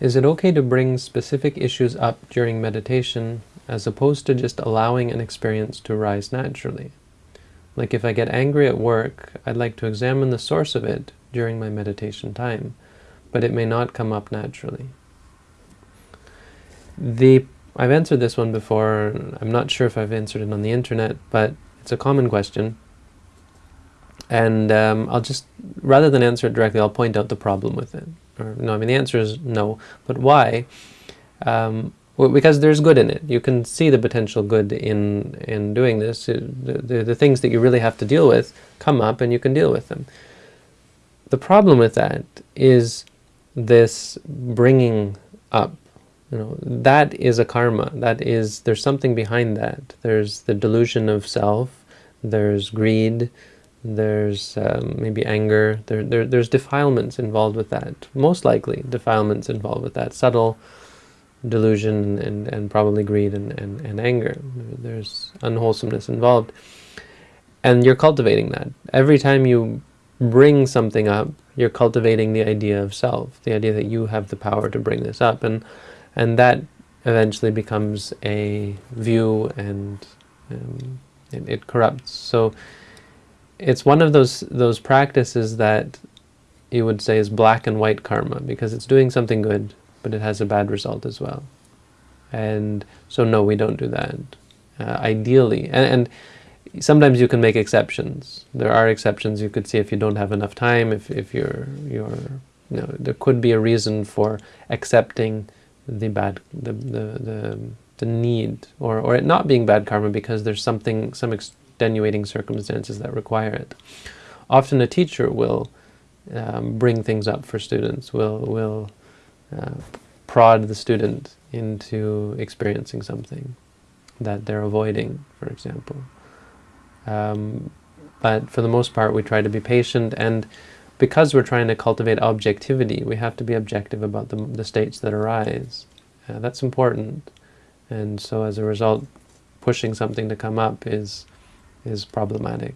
Is it okay to bring specific issues up during meditation as opposed to just allowing an experience to rise naturally? Like if I get angry at work, I'd like to examine the source of it during my meditation time, but it may not come up naturally. The I've answered this one before. I'm not sure if I've answered it on the internet, but it's a common question. And um, I'll just, rather than answer it directly, I'll point out the problem with it. Or no, I mean the answer is no, but why? Um, well, because there's good in it. You can see the potential good in in doing this. The, the, the things that you really have to deal with come up and you can deal with them. The problem with that is this bringing up. You know, that is a karma. That is, there's something behind that. There's the delusion of self, there's greed, there's um, maybe anger, there, there, there's defilements involved with that. Most likely defilements involved with that. Subtle delusion and, and probably greed and, and, and anger. There's unwholesomeness involved. And you're cultivating that. Every time you bring something up, you're cultivating the idea of self, the idea that you have the power to bring this up. And, and that eventually becomes a view and um, it, it corrupts. So it's one of those those practices that you would say is black and white karma because it's doing something good but it has a bad result as well. And so no we don't do that uh, ideally. And, and sometimes you can make exceptions. There are exceptions. You could see if you don't have enough time if, if you're you're you know there could be a reason for accepting the bad the the, the, the need or, or it not being bad karma because there's something some extenuating circumstances that require it. Often a teacher will um, bring things up for students, will, will uh, prod the student into experiencing something that they're avoiding, for example. Um, but for the most part, we try to be patient, and because we're trying to cultivate objectivity, we have to be objective about the, the states that arise. Uh, that's important. And so as a result, pushing something to come up is is problematic.